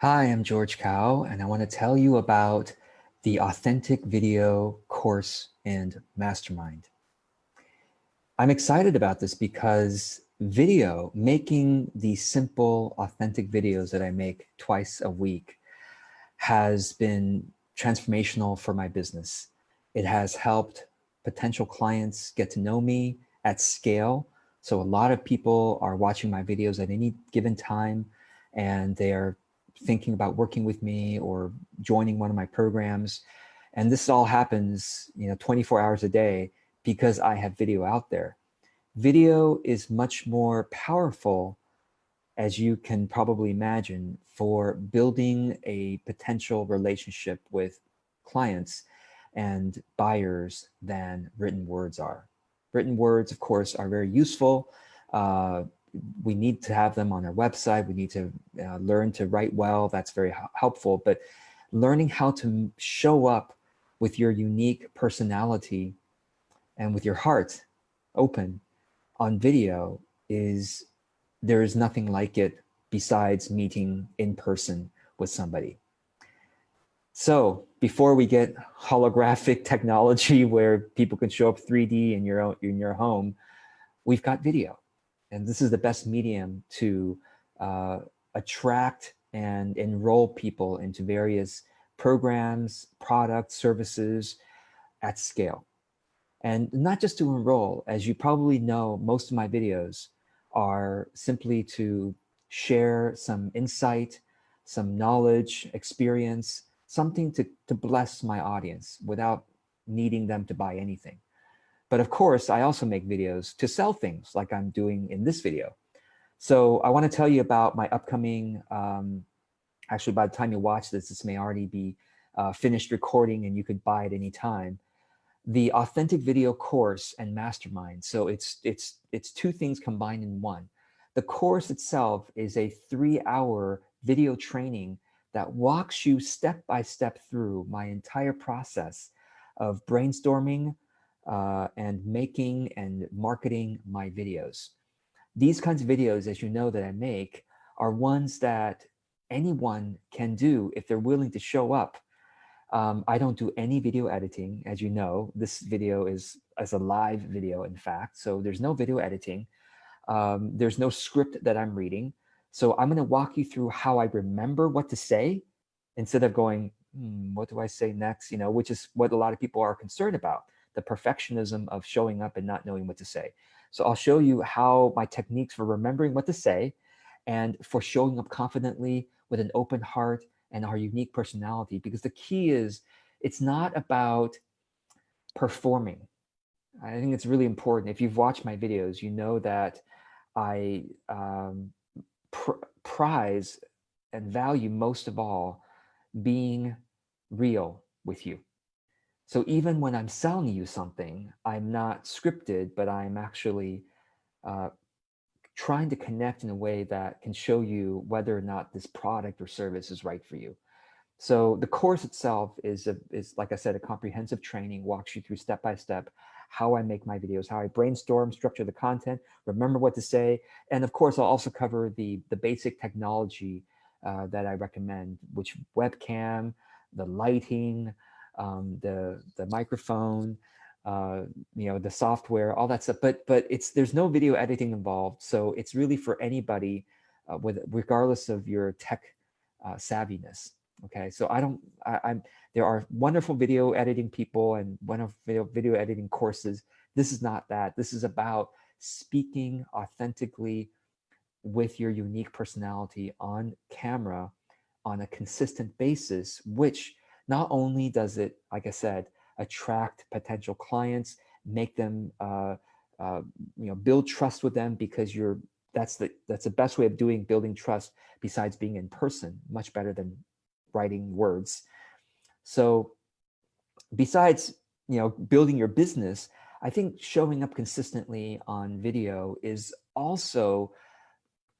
Hi, I'm George Kao, and I want to tell you about the Authentic Video course and Mastermind. I'm excited about this because video, making the simple, authentic videos that I make twice a week has been transformational for my business. It has helped potential clients get to know me at scale. So a lot of people are watching my videos at any given time and they are thinking about working with me or joining one of my programs. And this all happens, you know, 24 hours a day because I have video out there. Video is much more powerful, as you can probably imagine, for building a potential relationship with clients and buyers than written words are. Written words, of course, are very useful. Uh, we need to have them on our website. We need to uh, learn to write well. That's very helpful. But learning how to show up with your unique personality and with your heart open on video is there is nothing like it besides meeting in person with somebody. So before we get holographic technology where people can show up 3D in your own, in your home, we've got video. And this is the best medium to uh, attract and enroll people into various programs, products, services at scale. And not just to enroll, as you probably know, most of my videos are simply to share some insight, some knowledge, experience, something to, to bless my audience without needing them to buy anything. But of course, I also make videos to sell things like I'm doing in this video. So I want to tell you about my upcoming, um, actually by the time you watch this, this may already be uh, finished recording and you could buy it anytime. The authentic video course and mastermind. So it's, it's, it's two things combined in one. The course itself is a three hour video training that walks you step by step through my entire process of brainstorming, uh, and making and marketing my videos. These kinds of videos, as you know that I make, are ones that anyone can do if they're willing to show up. Um, I don't do any video editing, as you know. This video is as a live video, in fact, so there's no video editing. Um, there's no script that I'm reading. So I'm going to walk you through how I remember what to say instead of going, hmm, what do I say next? You know, which is what a lot of people are concerned about the perfectionism of showing up and not knowing what to say. So I'll show you how my techniques for remembering what to say and for showing up confidently with an open heart and our unique personality. Because the key is it's not about performing. I think it's really important. If you've watched my videos, you know that I um, pr prize and value most of all being real with you. So even when I'm selling you something, I'm not scripted, but I'm actually uh, trying to connect in a way that can show you whether or not this product or service is right for you. So the course itself is, a, is like I said, a comprehensive training, walks you through step by step how I make my videos, how I brainstorm, structure the content, remember what to say. And of course, I'll also cover the, the basic technology uh, that I recommend, which webcam, the lighting, um, the the microphone, uh, you know, the software, all that stuff. But but it's there's no video editing involved, so it's really for anybody, uh, with regardless of your tech uh, savviness. Okay, so I don't. I, I'm there are wonderful video editing people and wonderful video video editing courses. This is not that. This is about speaking authentically with your unique personality on camera on a consistent basis, which not only does it, like I said, attract potential clients, make them, uh, uh, you know, build trust with them because you're, that's the, that's the best way of doing building trust besides being in person, much better than writing words. So besides, you know, building your business, I think showing up consistently on video is also,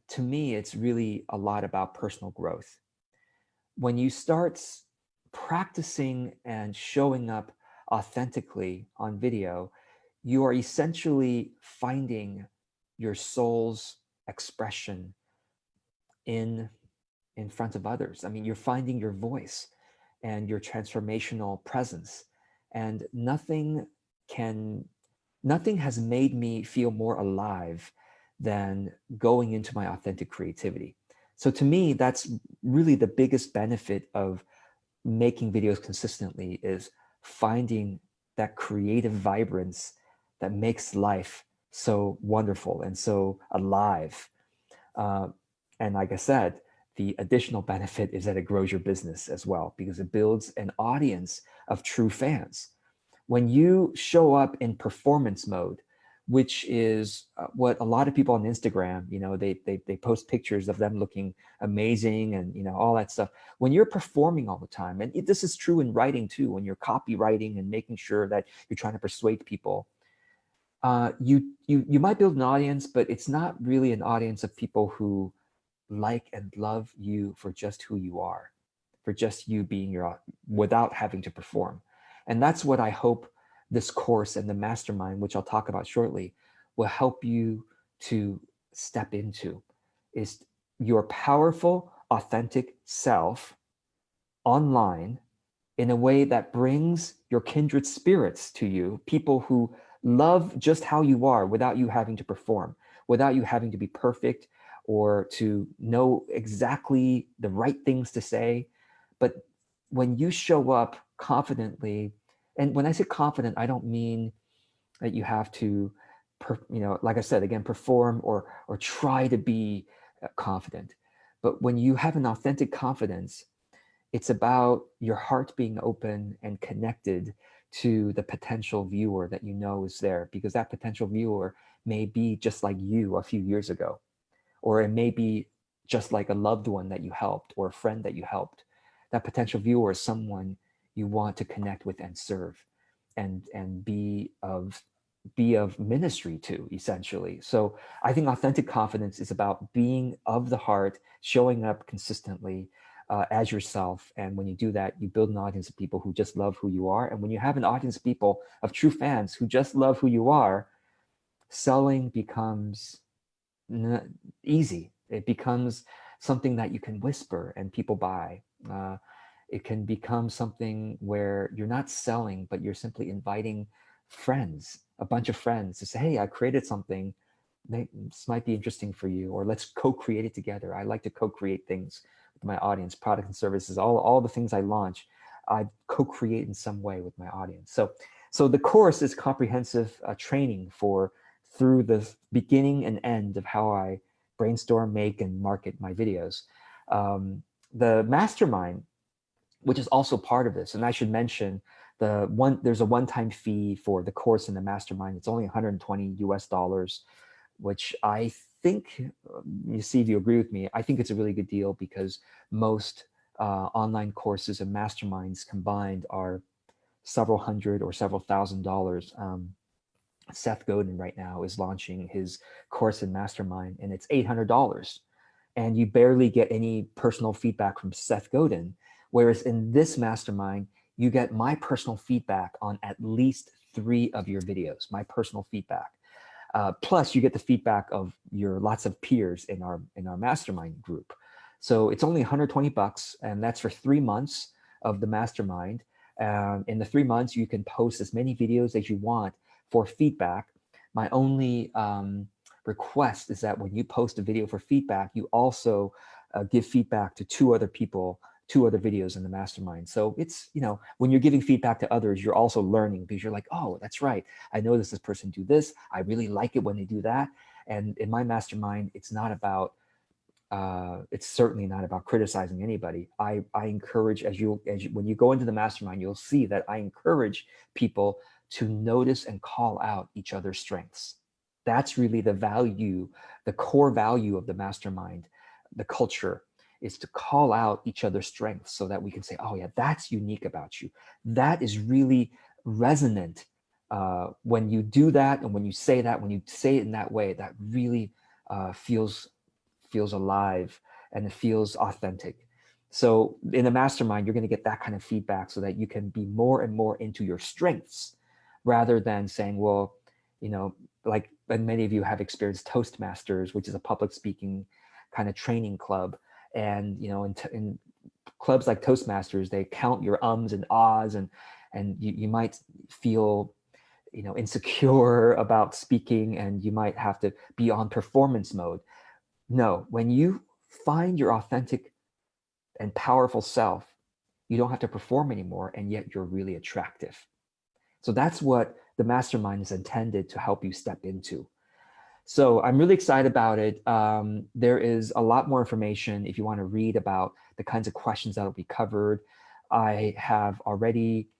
to me, it's really a lot about personal growth. When you start practicing and showing up authentically on video, you are essentially finding your soul's expression in, in front of others. I mean, you're finding your voice and your transformational presence and nothing can, nothing has made me feel more alive than going into my authentic creativity. So to me, that's really the biggest benefit of making videos consistently is finding that creative vibrance that makes life so wonderful and so alive. Uh, and like I said, the additional benefit is that it grows your business as well because it builds an audience of true fans. When you show up in performance mode, which is uh, what a lot of people on Instagram, you know, they, they, they post pictures of them looking amazing and, you know, all that stuff. When you're performing all the time, and this is true in writing too, when you're copywriting and making sure that you're trying to persuade people, uh, you, you, you might build an audience, but it's not really an audience of people who like and love you for just who you are, for just you being your, without having to perform. And that's what I hope this course and the mastermind, which I'll talk about shortly, will help you to step into is your powerful, authentic self online in a way that brings your kindred spirits to you, people who love just how you are without you having to perform, without you having to be perfect or to know exactly the right things to say. But when you show up confidently and when I say confident, I don't mean that you have to, per, you know, like I said, again, perform or, or try to be uh, confident. But when you have an authentic confidence, it's about your heart being open and connected to the potential viewer that you know is there because that potential viewer may be just like you a few years ago, or it may be just like a loved one that you helped or a friend that you helped. That potential viewer is someone you want to connect with and serve and and be of be of ministry to essentially. So i think authentic confidence is about being of the heart showing up consistently uh, as yourself. And when you do that you build an audience of people who just love who you are. And when you have an audience of people of true fans who just love who you are selling becomes easy. It becomes something that you can whisper and people buy. Uh, it can become something where you're not selling, but you're simply inviting friends, a bunch of friends to say, hey, I created something. This might be interesting for you, or let's co-create it together. I like to co-create things with my audience, products and services, all, all the things I launch, I co-create in some way with my audience. So, so the course is comprehensive uh, training for through the beginning and end of how I brainstorm, make, and market my videos. Um, the mastermind which is also part of this. And I should mention the one, there's a one-time fee for the course in the mastermind. It's only 120 US dollars, which I think, um, you see if you agree with me, I think it's a really good deal because most uh, online courses and masterminds combined are several hundred or several thousand dollars. Um, Seth Godin right now is launching his course in mastermind and it's $800 and you barely get any personal feedback from Seth Godin. Whereas in this mastermind, you get my personal feedback on at least three of your videos, my personal feedback. Uh, plus you get the feedback of your lots of peers in our in our mastermind group. So it's only 120 bucks and that's for three months of the mastermind. Um, in the three months, you can post as many videos as you want for feedback. My only um, request is that when you post a video for feedback, you also uh, give feedback to two other people two other videos in the mastermind. So it's, you know, when you're giving feedback to others, you're also learning because you're like, oh, that's right. I noticed this person do this. I really like it when they do that. And in my mastermind, it's not about, uh, it's certainly not about criticizing anybody. I, I encourage as you, as you, when you go into the mastermind, you'll see that I encourage people to notice and call out each other's strengths. That's really the value, the core value of the mastermind, the culture is to call out each other's strengths so that we can say, oh yeah, that's unique about you. That is really resonant uh, when you do that and when you say that, when you say it in that way, that really uh, feels feels alive and it feels authentic. So in a mastermind, you're going to get that kind of feedback so that you can be more and more into your strengths rather than saying, well, you know, like and many of you have experienced Toastmasters, which is a public speaking kind of training club And, you know, in, in clubs like Toastmasters, they count your ums and ahs and, and you, you might feel, you know, insecure about speaking and you might have to be on performance mode. No, when you find your authentic and powerful self, you don't have to perform anymore and yet you're really attractive. So that's what the mastermind is intended to help you step into. So I'm really excited about it. Um, there is a lot more information if you want to read about the kinds of questions that will be covered. I have already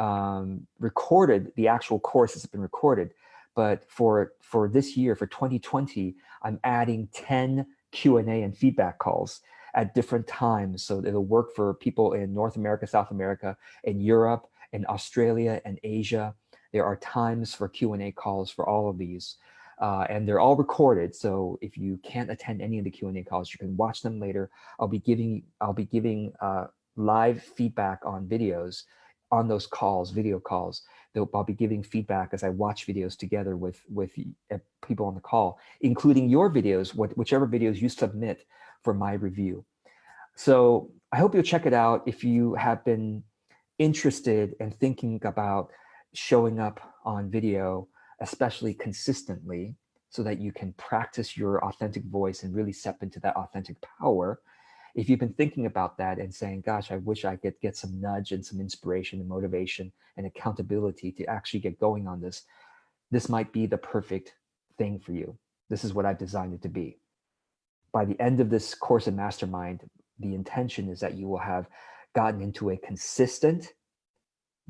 um, recorded the actual course has been recorded, but for for this year, for 2020, I'm adding 10 Q&A and feedback calls at different times. So it'll work for people in North America, South America, in Europe, in Australia, and Asia. There are times for Q&A calls for all of these. Uh, and they're all recorded. So if you can't attend any of the Q&A calls, you can watch them later. I'll be giving I'll be giving uh, live feedback on videos on those calls, video calls. I'll be giving feedback as I watch videos together with with uh, people on the call, including your videos, what, whichever videos you submit for my review. So I hope you'll check it out if you have been interested in thinking about showing up on video especially consistently so that you can practice your authentic voice and really step into that authentic power. If you've been thinking about that and saying, gosh, I wish I could get some nudge and some inspiration and motivation and accountability to actually get going on this, this might be the perfect thing for you. This is what I've designed it to be. By the end of this course in Mastermind, the intention is that you will have gotten into a consistent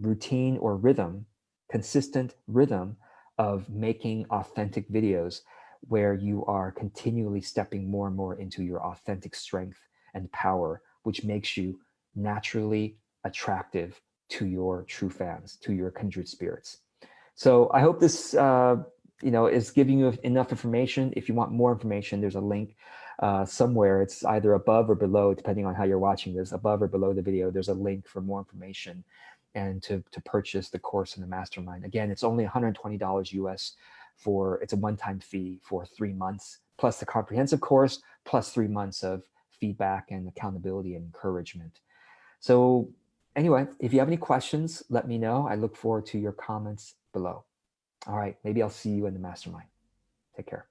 routine or rhythm, consistent rhythm of making authentic videos where you are continually stepping more and more into your authentic strength and power, which makes you naturally attractive to your true fans, to your kindred spirits. So I hope this uh, you know, is giving you enough information. If you want more information, there's a link uh, somewhere. It's either above or below, depending on how you're watching this, above or below the video, there's a link for more information and to, to purchase the course in the mastermind. Again, it's only $120 US for, it's a one-time fee for three months, plus the comprehensive course, plus three months of feedback and accountability and encouragement. So anyway, if you have any questions, let me know. I look forward to your comments below. All right, maybe I'll see you in the mastermind. Take care.